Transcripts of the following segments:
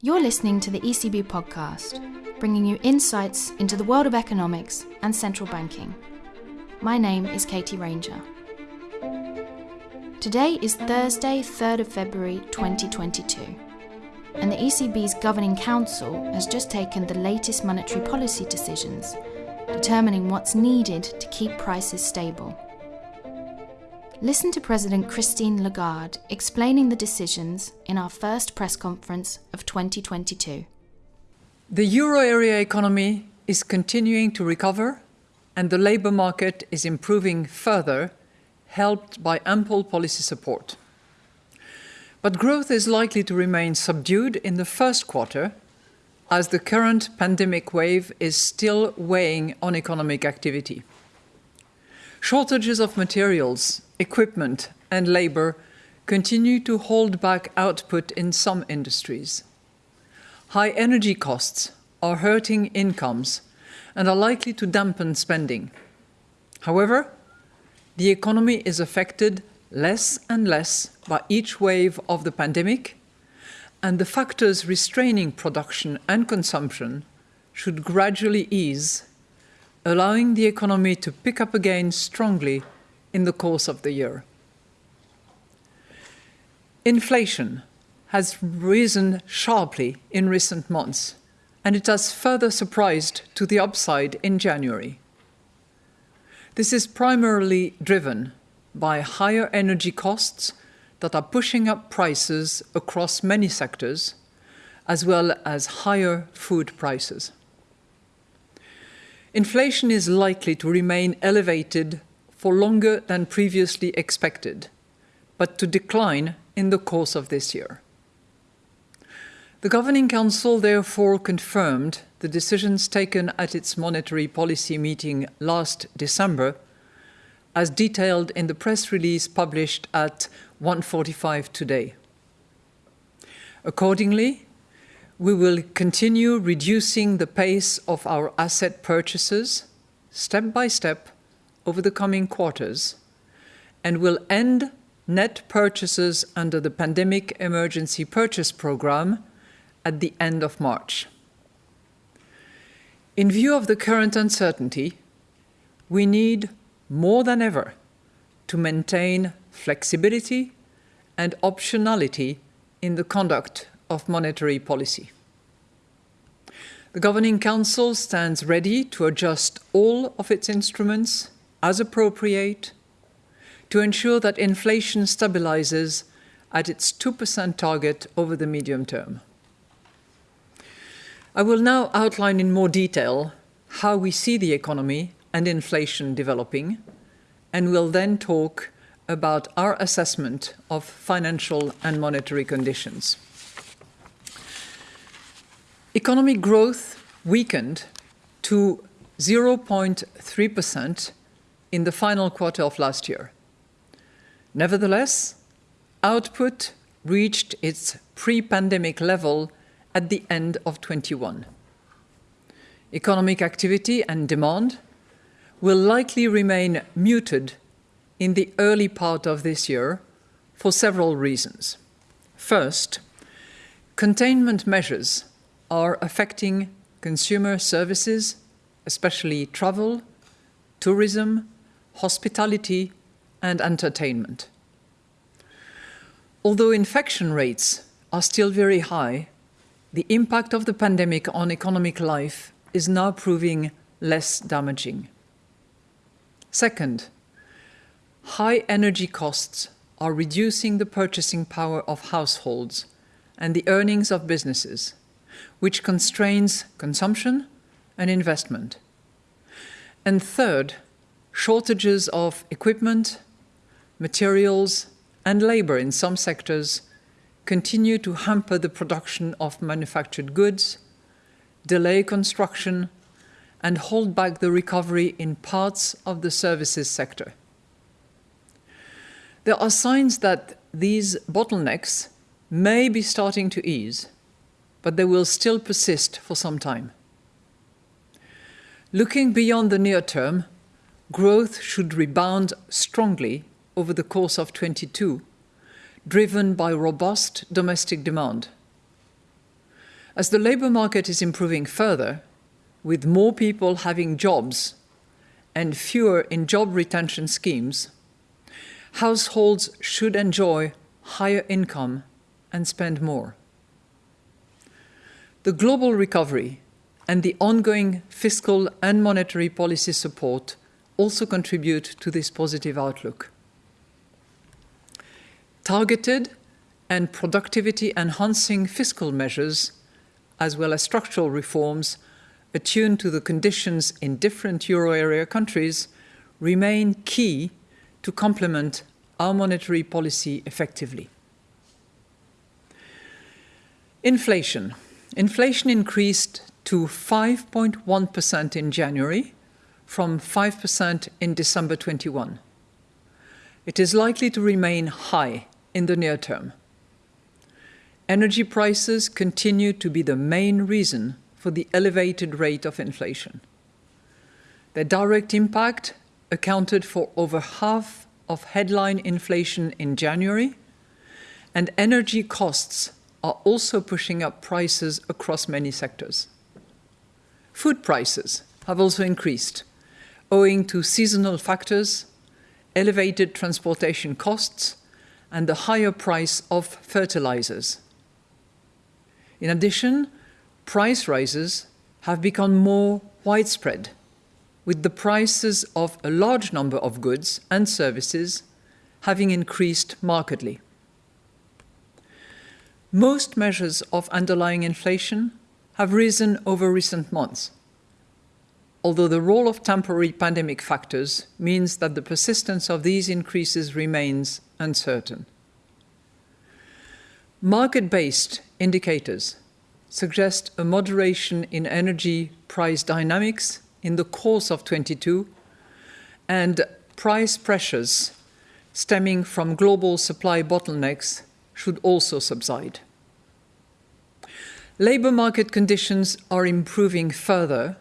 You're listening to the ECB podcast, bringing you insights into the world of economics and central banking. My name is Katie Ranger. Today is Thursday, 3rd of February 2022, and the ECB's Governing Council has just taken the latest monetary policy decisions, determining what's needed to keep prices stable. Listen to President Christine Lagarde explaining the decisions in our first press conference of 2022. The euro area economy is continuing to recover and the labour market is improving further, helped by ample policy support. But growth is likely to remain subdued in the first quarter as the current pandemic wave is still weighing on economic activity. Shortages of materials, equipment and labour continue to hold back output in some industries. High energy costs are hurting incomes and are likely to dampen spending. However, the economy is affected less and less by each wave of the pandemic, and the factors restraining production and consumption should gradually ease allowing the economy to pick up again strongly in the course of the year. Inflation has risen sharply in recent months, and it has further surprised to the upside in January. This is primarily driven by higher energy costs that are pushing up prices across many sectors, as well as higher food prices inflation is likely to remain elevated for longer than previously expected, but to decline in the course of this year. The Governing Council therefore confirmed the decisions taken at its monetary policy meeting last December, as detailed in the press release published at 1.45 today. Accordingly, we will continue reducing the pace of our asset purchases step by step over the coming quarters and will end net purchases under the Pandemic Emergency Purchase Programme at the end of March. In view of the current uncertainty, we need more than ever to maintain flexibility and optionality in the conduct of monetary policy. The Governing Council stands ready to adjust all of its instruments as appropriate to ensure that inflation stabilizes at its 2% target over the medium term. I will now outline in more detail how we see the economy and inflation developing, and will then talk about our assessment of financial and monetary conditions. Economic growth weakened to 0.3% in the final quarter of last year. Nevertheless, output reached its pre-pandemic level at the end of 21. Economic activity and demand will likely remain muted in the early part of this year for several reasons. First, containment measures are affecting consumer services, especially travel, tourism, hospitality, and entertainment. Although infection rates are still very high, the impact of the pandemic on economic life is now proving less damaging. Second, high energy costs are reducing the purchasing power of households and the earnings of businesses which constrains consumption and investment. And third, shortages of equipment, materials, and labor in some sectors continue to hamper the production of manufactured goods, delay construction, and hold back the recovery in parts of the services sector. There are signs that these bottlenecks may be starting to ease, but they will still persist for some time. Looking beyond the near term, growth should rebound strongly over the course of 22, driven by robust domestic demand. As the labour market is improving further, with more people having jobs and fewer in job retention schemes, households should enjoy higher income and spend more. The global recovery and the ongoing fiscal and monetary policy support also contribute to this positive outlook. Targeted and productivity enhancing fiscal measures, as well as structural reforms attuned to the conditions in different euro area countries, remain key to complement our monetary policy effectively. Inflation. Inflation increased to 5.1% in January from 5% in December 21. It is likely to remain high in the near term. Energy prices continue to be the main reason for the elevated rate of inflation. Their direct impact accounted for over half of headline inflation in January, and energy costs are also pushing up prices across many sectors. Food prices have also increased, owing to seasonal factors, elevated transportation costs, and the higher price of fertilizers. In addition, price rises have become more widespread, with the prices of a large number of goods and services having increased markedly. Most measures of underlying inflation have risen over recent months, although the role of temporary pandemic factors means that the persistence of these increases remains uncertain. Market-based indicators suggest a moderation in energy price dynamics in the course of 22 and price pressures stemming from global supply bottlenecks should also subside. Labour market conditions are improving further,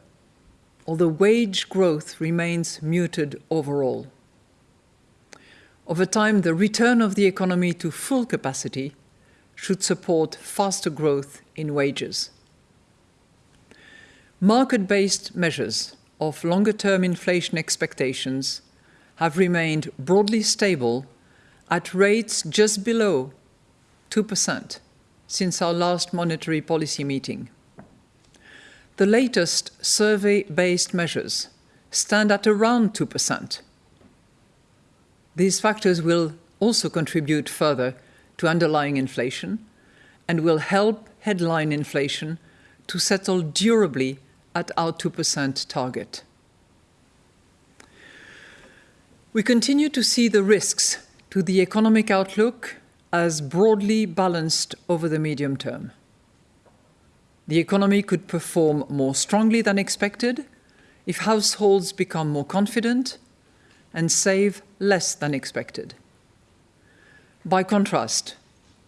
although wage growth remains muted overall. Over time, the return of the economy to full capacity should support faster growth in wages. Market-based measures of longer-term inflation expectations have remained broadly stable at rates just below 2% since our last monetary policy meeting. The latest survey-based measures stand at around 2%. These factors will also contribute further to underlying inflation and will help headline inflation to settle durably at our 2% target. We continue to see the risks to the economic outlook as broadly balanced over the medium term. The economy could perform more strongly than expected if households become more confident and save less than expected. By contrast,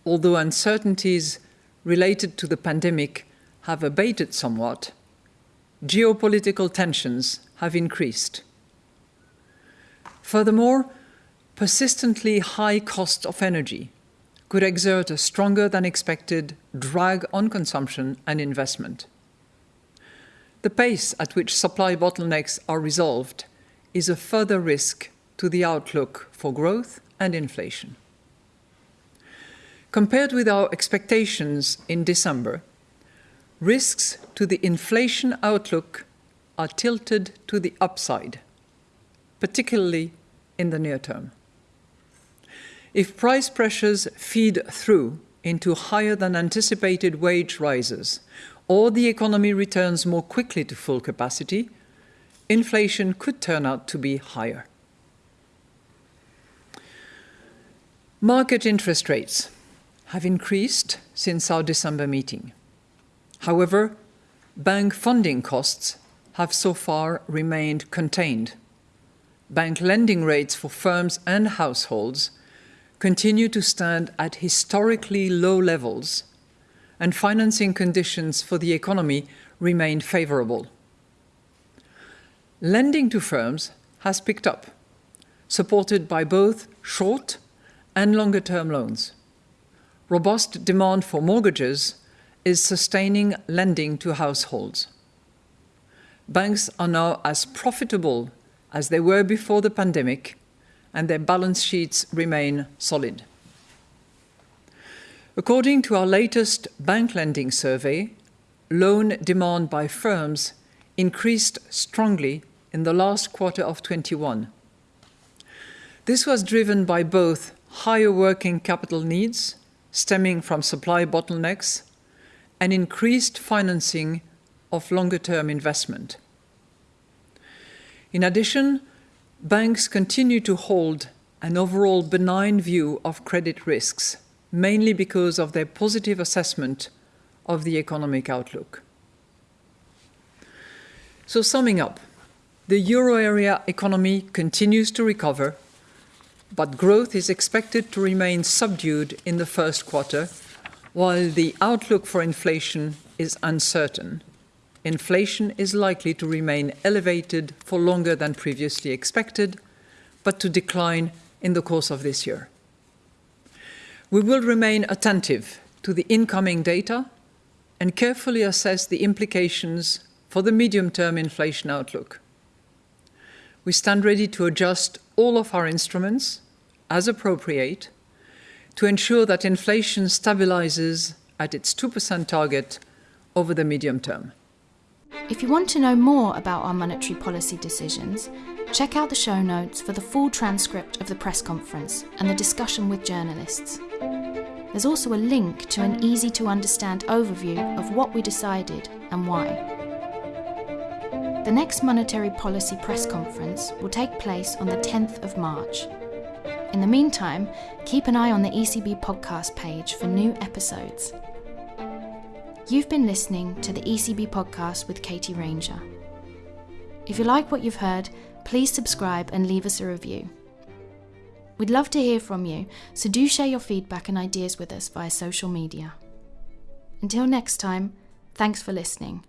although uncertainties related to the pandemic have abated somewhat, geopolitical tensions have increased. Furthermore, persistently high cost of energy could exert a stronger than expected drag on consumption and investment. The pace at which supply bottlenecks are resolved is a further risk to the outlook for growth and inflation. Compared with our expectations in December, risks to the inflation outlook are tilted to the upside, particularly in the near term. If price pressures feed through into higher than anticipated wage rises, or the economy returns more quickly to full capacity, inflation could turn out to be higher. Market interest rates have increased since our December meeting. However, bank funding costs have so far remained contained. Bank lending rates for firms and households continue to stand at historically low levels, and financing conditions for the economy remain favorable. Lending to firms has picked up, supported by both short and longer term loans. Robust demand for mortgages is sustaining lending to households. Banks are now as profitable as they were before the pandemic, and their balance sheets remain solid. According to our latest bank lending survey, loan demand by firms increased strongly in the last quarter of 21. This was driven by both higher working capital needs stemming from supply bottlenecks and increased financing of longer-term investment. In addition, banks continue to hold an overall benign view of credit risks, mainly because of their positive assessment of the economic outlook. So summing up, the euro area economy continues to recover, but growth is expected to remain subdued in the first quarter, while the outlook for inflation is uncertain. Inflation is likely to remain elevated for longer than previously expected, but to decline in the course of this year. We will remain attentive to the incoming data and carefully assess the implications for the medium-term inflation outlook. We stand ready to adjust all of our instruments as appropriate to ensure that inflation stabilizes at its 2% target over the medium term. If you want to know more about our monetary policy decisions, check out the show notes for the full transcript of the press conference and the discussion with journalists. There's also a link to an easy to understand overview of what we decided and why. The next monetary policy press conference will take place on the 10th of March. In the meantime, keep an eye on the ECB podcast page for new episodes. You've been listening to the ECB podcast with Katie Ranger. If you like what you've heard, please subscribe and leave us a review. We'd love to hear from you, so do share your feedback and ideas with us via social media. Until next time, thanks for listening.